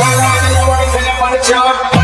I'm the boys and up on the job.